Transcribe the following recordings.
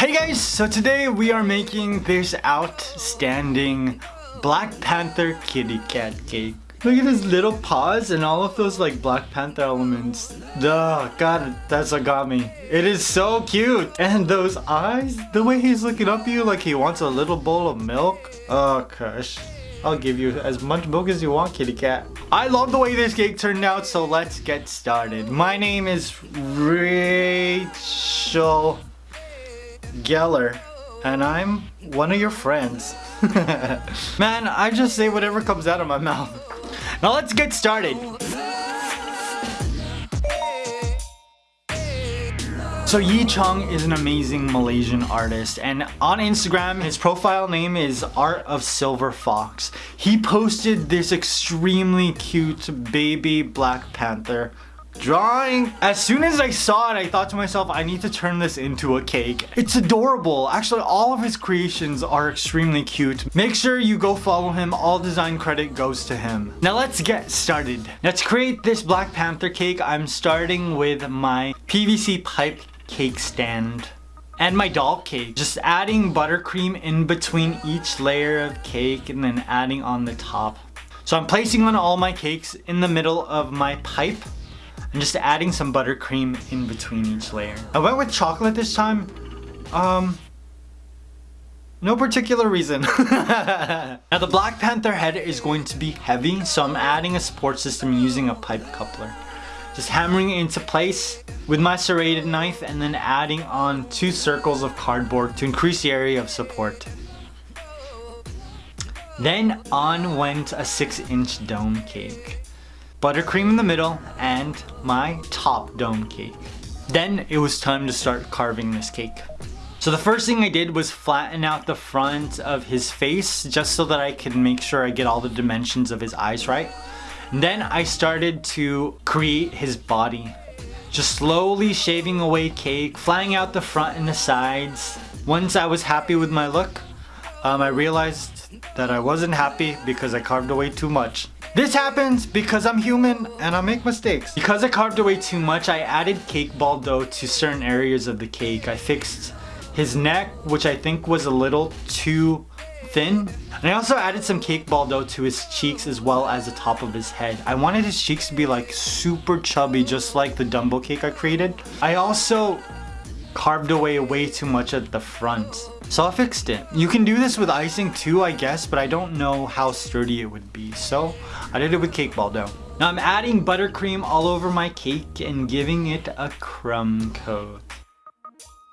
Hey guys, so today we are making this outstanding Black Panther kitty cat cake. Look at his little paws and all of those like Black Panther elements. Duh, god, that's what got me. It is so cute. And those eyes, the way he's looking up at you like he wants a little bowl of milk. Oh gosh. I'll give you as much milk as you want, kitty cat. I love the way this cake turned out, so let's get started. My name is Rachel Geller, and I'm one of your friends. Man, I just say whatever comes out of my mouth. Now let's get started. So Yi Chong is an amazing Malaysian artist and on Instagram his profile name is Art of Silver Fox. He posted this extremely cute baby Black Panther drawing. As soon as I saw it, I thought to myself, I need to turn this into a cake. It's adorable. Actually, all of his creations are extremely cute. Make sure you go follow him. All design credit goes to him. Now let's get started. To create this Black Panther cake, I'm starting with my PVC pipe cake stand and my doll cake. Just adding buttercream in between each layer of cake and then adding on the top. So I'm placing on all my cakes in the middle of my pipe and just adding some buttercream in between each layer. I went with chocolate this time. Um, no particular reason. now the Black Panther head is going to be heavy, so I'm adding a support system using a pipe coupler. Just hammering it into place with my serrated knife and then adding on two circles of cardboard to increase the area of support. Then on went a 6 inch dome cake buttercream in the middle, and my top dome cake. Then it was time to start carving this cake. So the first thing I did was flatten out the front of his face just so that I could make sure I get all the dimensions of his eyes right. And then I started to create his body. Just slowly shaving away cake, flattening out the front and the sides. Once I was happy with my look, um, I realized that I wasn't happy because I carved away too much. This happens because I'm human and I make mistakes. Because I carved away too much, I added cake ball dough to certain areas of the cake. I fixed his neck, which I think was a little too thin. And I also added some cake ball dough to his cheeks as well as the top of his head. I wanted his cheeks to be like super chubby, just like the Dumbo cake I created. I also carved away way too much at the front. So I fixed it. You can do this with icing too, I guess, but I don't know how sturdy it would be. So I did it with cake ball dough. Now I'm adding buttercream all over my cake and giving it a crumb coat.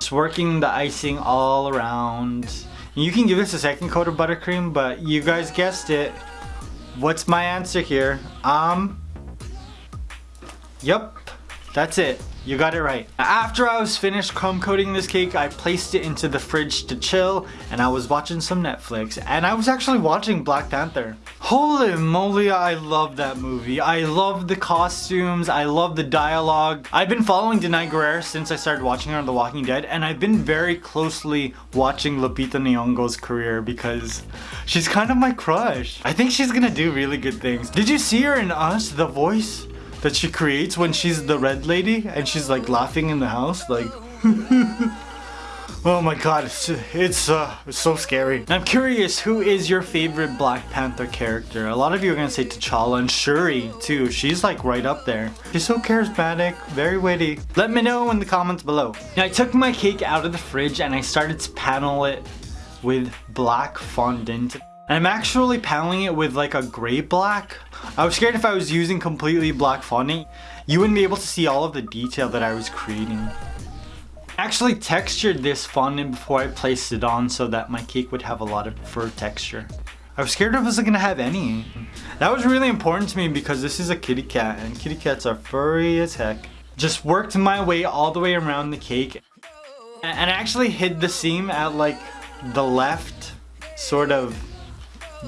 Just working the icing all around. You can give this a second coat of buttercream, but you guys guessed it. What's my answer here? Um, yep, that's it. You got it right. After I was finished crumb coating this cake, I placed it into the fridge to chill and I was watching some Netflix and I was actually watching Black Panther. Holy moly, I love that movie. I love the costumes, I love the dialogue. I've been following Danai Gurira since I started watching her on The Walking Dead and I've been very closely watching Lupita Nyong'o's career because she's kind of my crush. I think she's gonna do really good things. Did you see her in Us, The Voice? That she creates when she's the red lady and she's like laughing in the house like oh my god it's it's, uh, it's so scary. I'm curious who is your favorite black panther character? A lot of you are gonna say t'challa and shuri too. She's like right up there. She's so charismatic very witty. Let me know in the comments below. Now i took my cake out of the fridge and i started to panel it with black fondant I'm actually paneling it with like a gray black. I was scared if I was using completely black fondant, you wouldn't be able to see all of the detail that I was creating. I actually textured this fondant before I placed it on so that my cake would have a lot of fur texture. I was scared if it wasn't gonna have any. That was really important to me because this is a kitty cat and kitty cats are furry as heck. Just worked my way all the way around the cake and I actually hid the seam at like the left sort of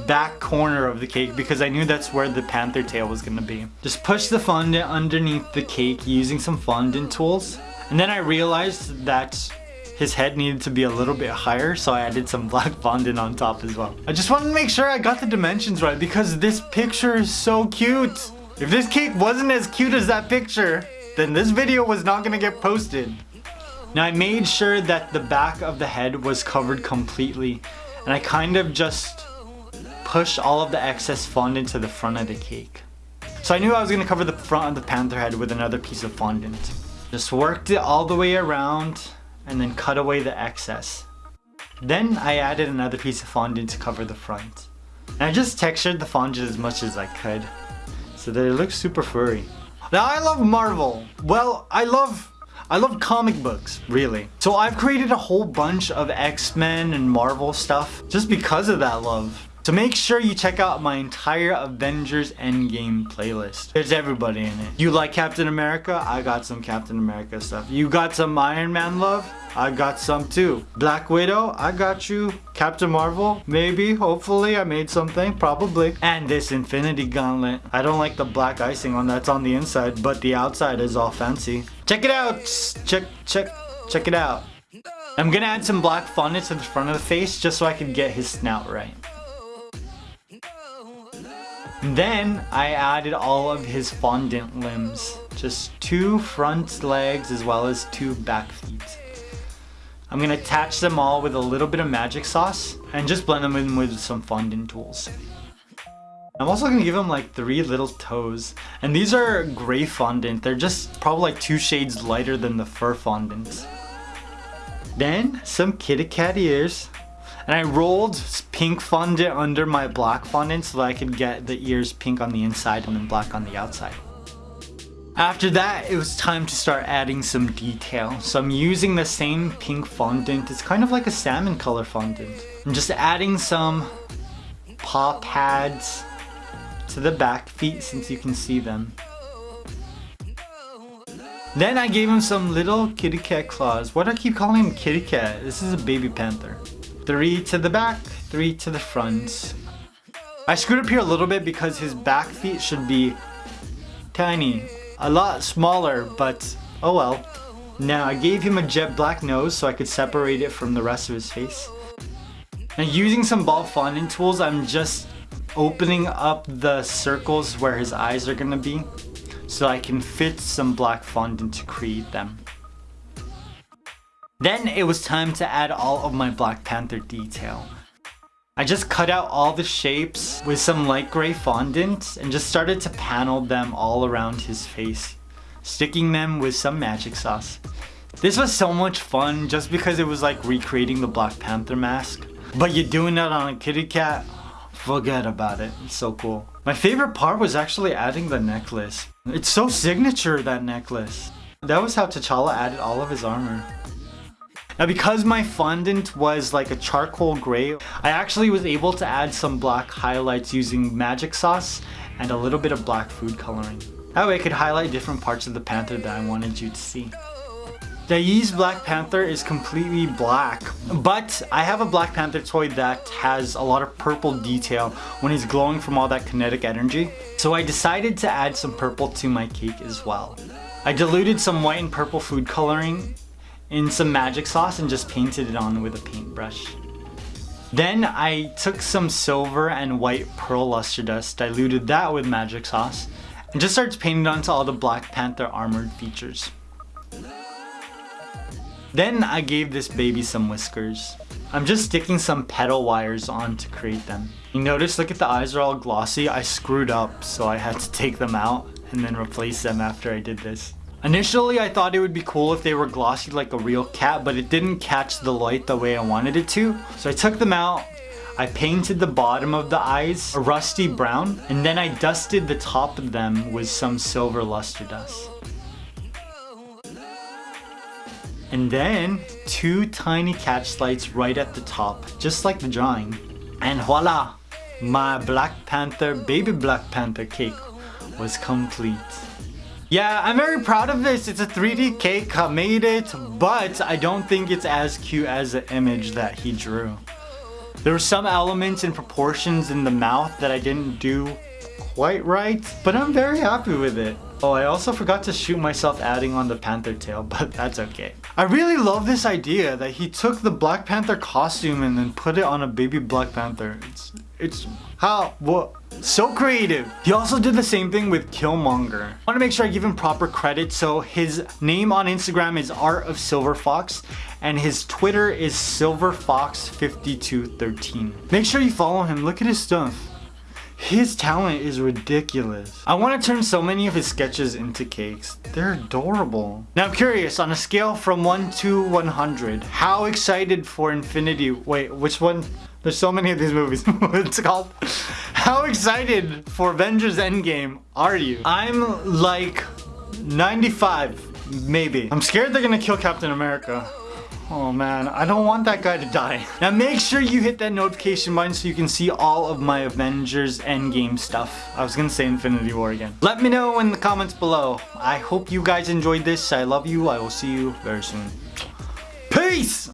back corner of the cake because I knew that's where the panther tail was gonna be. Just push the fondant underneath the cake using some fondant tools. And then I realized that his head needed to be a little bit higher so I added some black fondant on top as well. I just wanted to make sure I got the dimensions right because this picture is so cute. If this cake wasn't as cute as that picture, then this video was not gonna get posted. Now I made sure that the back of the head was covered completely and I kind of just pushed all of the excess fondant to the front of the cake. So I knew I was going to cover the front of the panther head with another piece of fondant. Just worked it all the way around and then cut away the excess. Then I added another piece of fondant to cover the front. And I just textured the fondant as much as I could so that it looks super furry. Now I love Marvel. Well, I love I love comic books, really. So I've created a whole bunch of X-Men and Marvel stuff just because of that love. So make sure you check out my entire Avengers Endgame playlist. There's everybody in it. You like Captain America? I got some Captain America stuff. You got some Iron Man love? I got some too. Black Widow, I got you. Captain Marvel, maybe, hopefully I made something, probably. And this Infinity Gauntlet. I don't like the black icing on that's on the inside, but the outside is all fancy. Check it out! Check, check, check it out. I'm gonna add some black fondant to the front of the face just so I can get his snout right. Then I added all of his fondant limbs. Just two front legs as well as two back feet. I'm gonna attach them all with a little bit of magic sauce and just blend them in with some fondant tools. I'm also gonna give him like three little toes. And these are gray fondant. They're just probably like two shades lighter than the fur fondant. Then some kitty cat ears. And I rolled pink fondant under my black fondant so that I could get the ears pink on the inside and then black on the outside. After that, it was time to start adding some detail. So I'm using the same pink fondant. It's kind of like a salmon color fondant. I'm just adding some paw pads to the back feet since you can see them. Then I gave him some little kitty cat claws. Why do I keep calling him kitty cat? This is a baby panther. Three to the back, three to the front. I screwed up here a little bit because his back feet should be tiny. A lot smaller, but oh well. Now I gave him a jet black nose so I could separate it from the rest of his face. Now using some ball fondant tools, I'm just opening up the circles where his eyes are gonna be so I can fit some black fondant to create them. Then it was time to add all of my Black Panther detail. I just cut out all the shapes with some light gray fondant and just started to panel them all around his face, sticking them with some magic sauce. This was so much fun just because it was like recreating the Black Panther mask. But you're doing that on a kitty cat? Forget about it, it's so cool. My favorite part was actually adding the necklace. It's so signature, that necklace. That was how T'Challa added all of his armor. Now because my fondant was like a charcoal gray, I actually was able to add some black highlights using magic sauce and a little bit of black food coloring. That way I could highlight different parts of the panther that I wanted you to see. Dai's Black Panther is completely black, but I have a Black Panther toy that has a lot of purple detail when he's glowing from all that kinetic energy. So I decided to add some purple to my cake as well. I diluted some white and purple food coloring in some magic sauce and just painted it on with a paintbrush. Then I took some silver and white pearl luster dust, diluted that with magic sauce, and just started painting onto all the Black Panther armored features. Then I gave this baby some whiskers. I'm just sticking some petal wires on to create them. You notice, look at the eyes are all glossy. I screwed up, so I had to take them out and then replace them after I did this. Initially, I thought it would be cool if they were glossy like a real cat, but it didn't catch the light the way I wanted it to. So I took them out, I painted the bottom of the eyes a rusty brown, and then I dusted the top of them with some silver luster dust. And then, two tiny catch lights right at the top, just like the drawing. And voila! My Black Panther, baby Black Panther cake was complete. Yeah, I'm very proud of this. It's a 3D cake, I made it, but I don't think it's as cute as the image that he drew. There were some elements and proportions in the mouth that I didn't do quite right, but I'm very happy with it. Oh, I also forgot to shoot myself adding on the panther tail, but that's okay. I really love this idea that he took the Black Panther costume and then put it on a baby Black Panther. It's, it's, how, what, So creative. He also did the same thing with Killmonger. I want to make sure I give him proper credit. So his name on Instagram is Art of Silver Fox and his Twitter is SilverFox5213. Make sure you follow him. Look at his stuff. His talent is ridiculous. I want to turn so many of his sketches into cakes. They're adorable. Now I'm curious, on a scale from 1 to 100, how excited for Infinity... Wait, which one? There's so many of these movies. What's it called? How excited for Avengers Endgame are you? I'm like 95, maybe. I'm scared they're gonna kill Captain America. Oh man, I don't want that guy to die. Now make sure you hit that notification button so you can see all of my Avengers Endgame stuff. I was gonna say Infinity War again. Let me know in the comments below. I hope you guys enjoyed this. I love you. I will see you very soon. Peace!